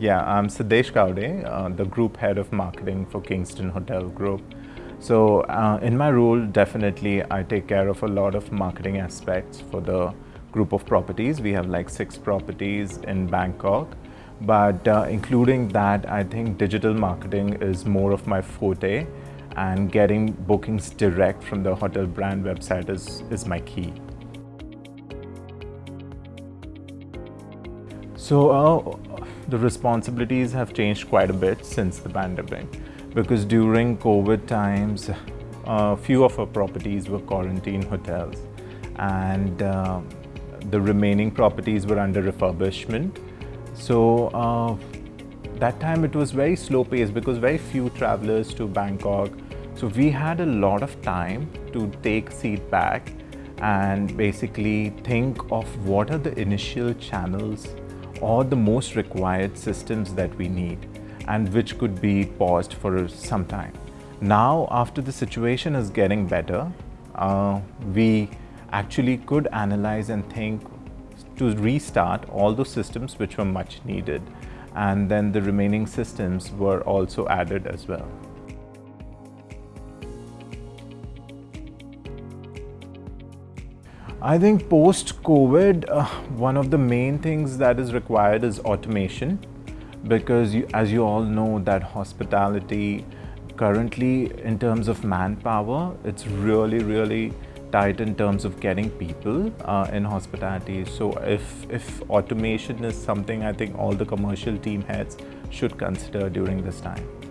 Yeah, I'm Siddesh Gowde, uh, the group head of marketing for Kingston Hotel Group. So uh, in my role, definitely I take care of a lot of marketing aspects for the group of properties. We have like six properties in Bangkok. But uh, including that, I think digital marketing is more of my forte and getting bookings direct from the hotel brand website is, is my key. So uh, the responsibilities have changed quite a bit since the pandemic because during COVID times, a few of our properties were quarantine hotels and uh, the remaining properties were under refurbishment. So uh, that time it was very slow paced because very few travelers to Bangkok. So we had a lot of time to take seat back and basically think of what are the initial channels or the most required systems that we need and which could be paused for some time. Now, after the situation is getting better, uh, we actually could analyze and think to restart all those systems which were much needed and then the remaining systems were also added as well. I think post-COVID, uh, one of the main things that is required is automation because you, as you all know that hospitality currently in terms of manpower, it's really, really tight in terms of getting people uh, in hospitality. So if, if automation is something I think all the commercial team heads should consider during this time.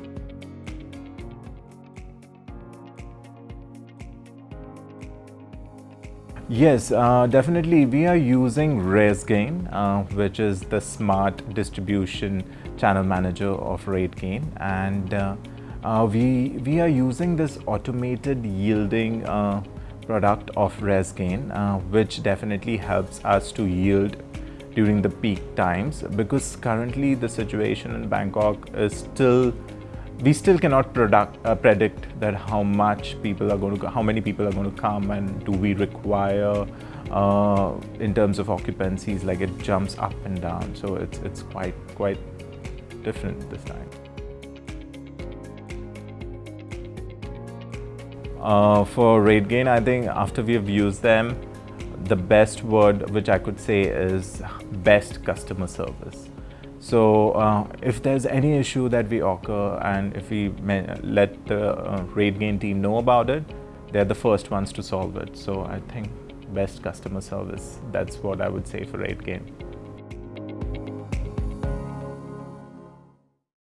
Yes, uh, definitely. We are using RateGain, uh, which is the smart distribution channel manager of RateGain. And uh, uh, we, we are using this automated yielding uh, product of RateGain, uh, which definitely helps us to yield during the peak times because currently the situation in Bangkok is still we still cannot product, uh, predict that how much people are going to, how many people are going to come and do we require uh, in terms of occupancies, like it jumps up and down. So it's, it's quite, quite different this time. Uh, for RateGain, I think after we have used them, the best word which I could say is best customer service. So uh, if there's any issue that we occur and if we let the uh, RateGain team know about it, they're the first ones to solve it. So I think best customer service, that's what I would say for RateGain.